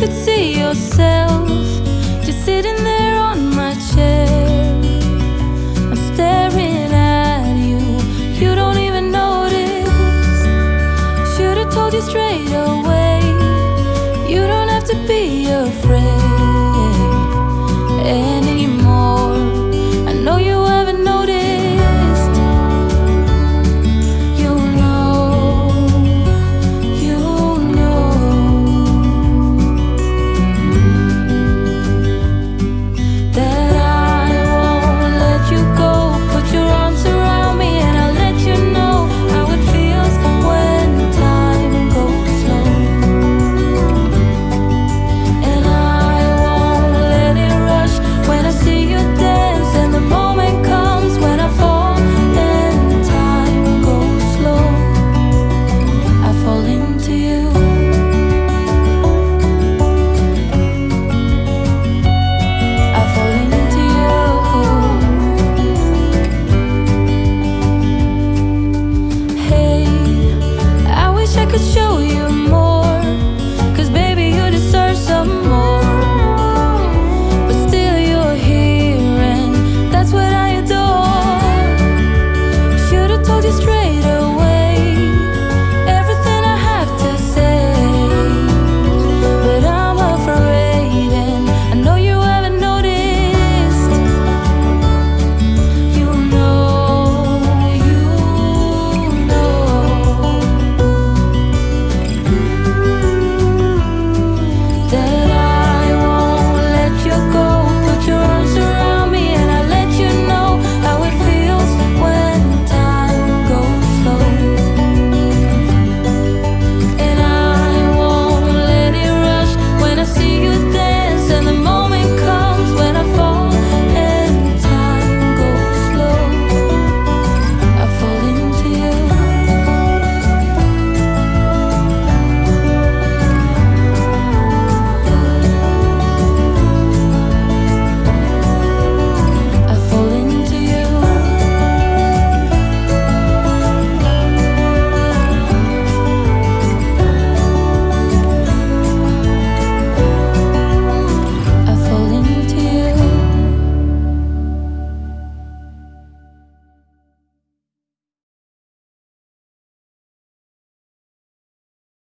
could see yourself just sitting there on my chair. I'm staring at you, you don't even notice. Should've told you straight away, you don't have to be afraid.